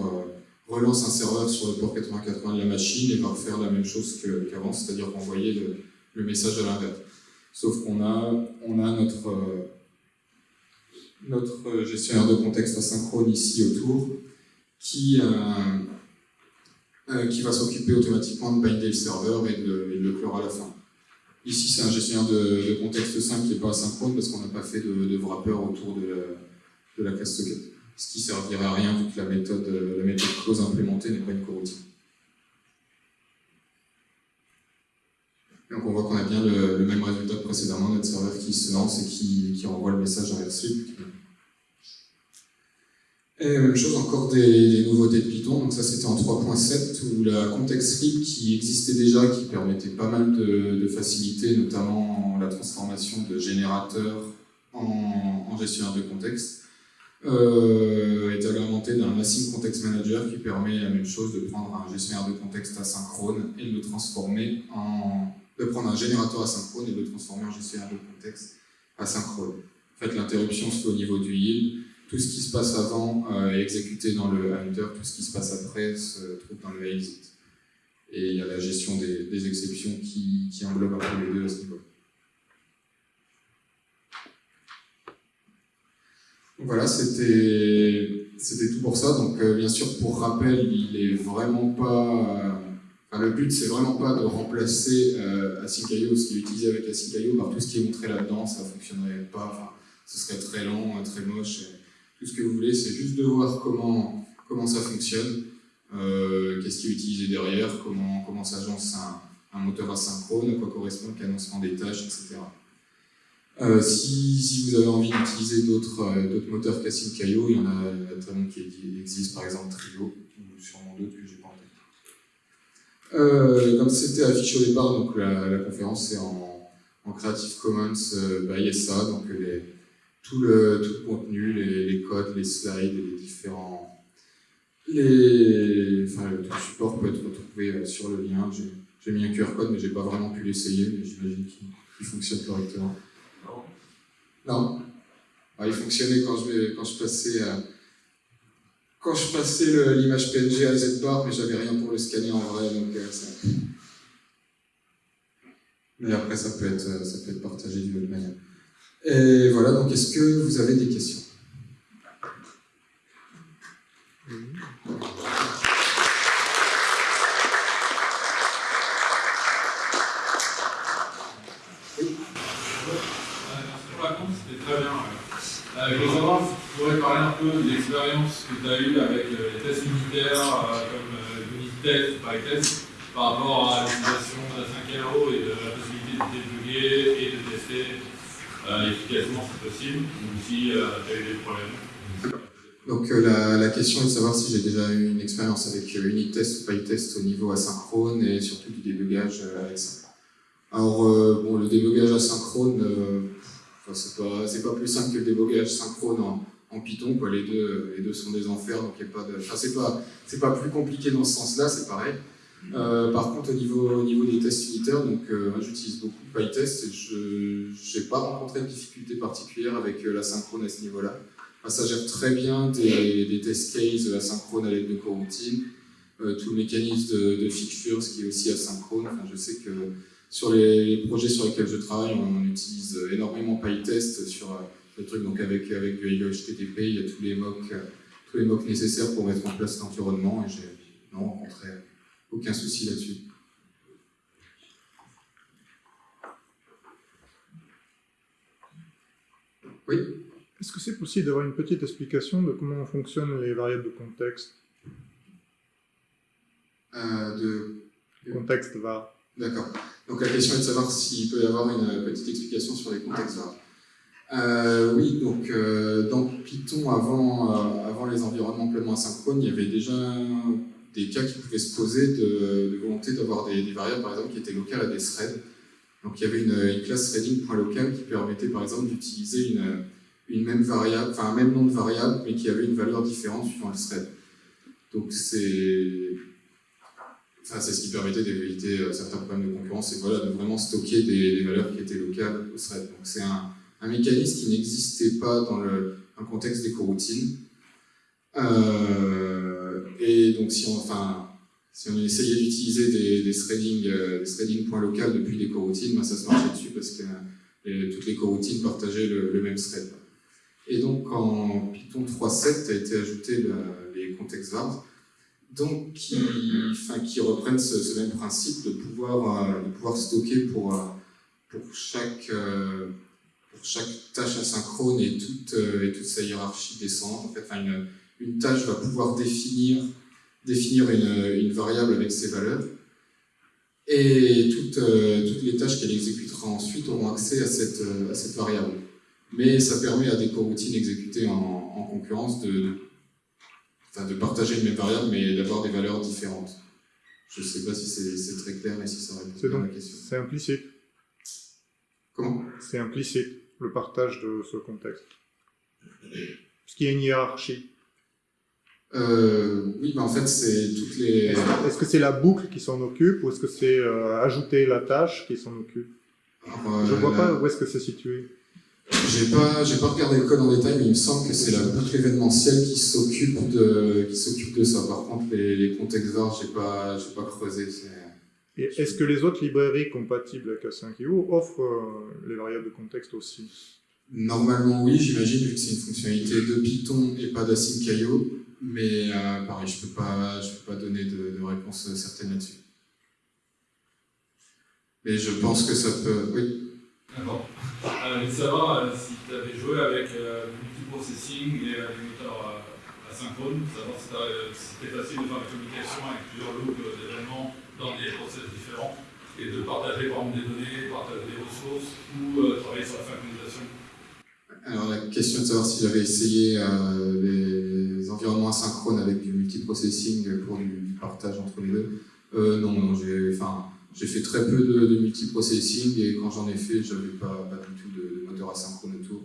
relance un serveur sur le port 8080 de la machine et va refaire la même chose qu'avant, c'est-à-dire renvoyer le, message à l'inverse. Sauf qu'on a, on a notre, gestionnaire de contexte asynchrone ici autour qui, euh, euh, va s'occuper automatiquement de binder le serveur et de, le clore à la fin. Ici, c'est un gestionnaire de, contexte simple qui n'est pas asynchrone parce qu'on n'a pas fait de, de wrapper autour de la, de la classe socket. Ce qui servirait à rien vu que la méthode, la méthode close implémentée n'est pas une coroutine. voit qu'on a bien le, même résultat que précédemment, notre serveur qui se lance et qui, qui le message inversé. Et même chose, encore des, nouveautés de Python, donc ça c'était en 3.7, où la context strip qui existait déjà, qui permettait pas mal de, de facilité, notamment la transformation de générateurs en gestionnaire de contexte, euh, est agrémenté d'un Async Context Manager qui permet la même chose de prendre un gestionnaire de contexte asynchrone et de le transformer en... de prendre un générateur asynchrone et de le transformer en gestionnaire de contexte asynchrone. En fait, l'interruption se fait au niveau du yield, tout ce qui se passe avant euh, est exécuté dans le hunter, tout ce qui se passe après se trouve dans le exit. Et il y a la gestion des, exceptions qui, qui englobe un peu les deux à ce niveau. Voilà, c'était tout pour ça. Donc, euh, bien sûr, pour rappel, il est vraiment pas. Euh, le but, c'est vraiment pas de remplacer euh, ce qui est utilisé avec Async.io, par tout ce qui est montré là-dedans. Ça fonctionnerait pas. Enfin, ce serait très lent, très moche. tout ce que vous voulez, c'est juste de voir comment, comment ça fonctionne, qu'est-ce qui est utilisé derrière, comment, comment s'agence un, un moteur asynchrone, à quoi correspond le cadencement des tâches, etc. Euh, si, vous avez envie d'utiliser d'autres euh, moteurs qu'Async.io, il y en a, tellement qui existent, par exemple Trio, ou sûrement d'autres que j'ai pas en tête. Euh, comme c'était affiché au départ, donc la, conférence est en, Creative Commons by SA, donc tout, le, contenu, les, codes, les slides, les différents... Les, enfin, tout le support peut être retrouvé sur le lien. J'ai mis un QR code, mais j'ai pas vraiment pu l'essayer, mais j'imagine qu'il fonctionne correctement. Non. Ah, il fonctionnait quand je, quand je passais, euh, quand je passais l'image PNG à Z-bar, mais j'avais rien pour le scanner en vrai, donc euh, ça... Mais après, ça peut être, ça peut être partagé d'une autre manière. Et voilà, donc est-ce que vous avez des questions? Je savoir si tu pourrais parler un peu de l'expérience que tu as eue avec euh, les tests unitaires euh, comme unit test, PyTest, par rapport à l'utilisation de 5 et de la possibilité de débugger et de tester efficacement si possible, ou si tu as eu des problèmes. Donc la, la, question est de savoir si j'ai déjà eu une expérience avec unit test ou PyTest au niveau asynchrone et surtout du débugage avec. Alors bon, le débugage asynchrone, c'est pas, pas plus simple que le débogage synchrone en, Python. Les, deux, les deux sont des enfers, donc il a pas de... Enfin, c'est pas, pas plus compliqué dans ce sens-là, c'est pareil. Euh, par contre, au niveau, au niveau des tests unitaires, donc euh, j'utilise beaucoup PyTest et je n'ai pas rencontré de difficulté particulière avec euh, la synchrone à ce niveau-là. ça gère très bien des, test cases asynchrone à l'aide de coroutines, tout le mécanisme de, de fixture, ce qui est aussi asynchrone. Enfin, je sais que sur les projets sur lesquels je travaille, on utilise énormément PyTest sur euh, le truc, donc avec, avec du HTTP, il y a tous les mocks, tous les mocks nécessaires pour mettre en place l'environnement et j'ai non rencontré aucun souci là-dessus. Oui? Est-ce que c'est possible d'avoir une petite explication de comment fonctionnent les variables de contexte? Euh, de... Contexte var. D'accord. Donc la question est de savoir s'il peut y avoir une petite explication sur les contextes euh, oui, donc euh, dans Python, avant, euh, avant les environnements pleinement asynchrones, il y avait déjà des cas qui pouvaient se poser de, volonté d'avoir des, variables, par exemple, qui étaient locales à des threads. Donc il y avait une, classe threading.local qui permettait, par exemple, d'utiliser une, une même variable, enfin un même nom de variable, mais qui avait une valeur différente suivant le thread. Donc c'est c'est ce qui permettait d'éviter euh, certains problèmes de concurrence et voilà, de vraiment stocker des, valeurs qui étaient locales au thread. Donc c'est un, mécanisme qui n'existait pas dans le, contexte des coroutines. Euh, et donc si on, essayait d'utiliser des, des threading, euh, points depuis des coroutines, ben ça se marchait dessus parce que toutes les coroutines partageaient le, même thread. Et donc en Python 3.7 a été ajouté les contextes vars donc qui, enfin, reprennent ce, même principe de pouvoir, euh, stocker pour, euh, euh, pour chaque tâche asynchrone et toute, sa hiérarchie descendante. En fait, une, tâche va pouvoir définir, une, variable avec ses valeurs. Et toutes, les tâches qu'elle exécutera ensuite auront accès à cette, variable. Mais ça permet à des coroutines exécutées en concurrence de, enfin, de partager une même variable, mais d'avoir des valeurs différentes. Je ne sais pas si c'est très clair et si ça répond à la question. C'est implicite. Comment? C'est implicite, le partage de ce contexte. Parce qu'il y a une hiérarchie? euh, Oui, mais en fait, c'est toutes les... Est-ce est-ce que c'est la boucle qui s'en occupe ou est-ce que c'est euh, ajouter la tâche qui s'en occupe? Alors, Je euh, vois pas où est-ce que c'est situé. J'ai pas, j'ai pas regardé le code en détail, mais il me semble que c'est la boucle événementielle qui s'occupe de, qui s'occupe de ça. Par contre, les, les contextes var, j'ai pas, j'ai pas creusé. Et est-ce que les autres librairies compatibles avec A5IO offrent euh, les variables de contexte aussi? Normalement, oui, j'imagine, vu que c'est une fonctionnalité de Python et pas d'async.io. Mais euh, pareil, je peux pas, je peux pas donner de, de réponse certaine là-dessus. Mais je pense que ça peut. Oui. D'accord. Euh, voulais savoir euh, si tu avais joué avec euh, le multiprocessing et euh, les moteurs euh, asynchrones, savoir si, euh, c'était facile de faire la communication avec plusieurs loops euh, d'événements dans des process différents et de partager par des données, partager des ressources ou euh, travailler sur la synchronisation. Alors la question de savoir si j'avais essayé euh, les environnements asynchrones avec du multiprocessing pour du, partage entre les deux. Euh, non, non, j'ai, enfin, j'ai fait très peu de, multiprocessing et quand j'en ai fait, j'avais pas, pas du tout de, moteur asynchrone autour.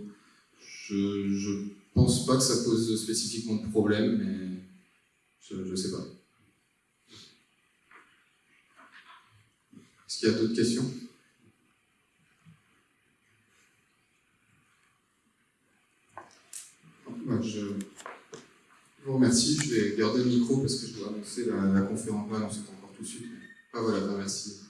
Je, je pense pas que ça pose spécifiquement de problème, mais je, je sais pas. Est-ce qu'il y a d'autres questions? Moi, je vous remercie. Je vais garder le micro parce que je dois annoncer la, conférence. Pas annoncer encore tout de suite. Ah voilà, bah, merci.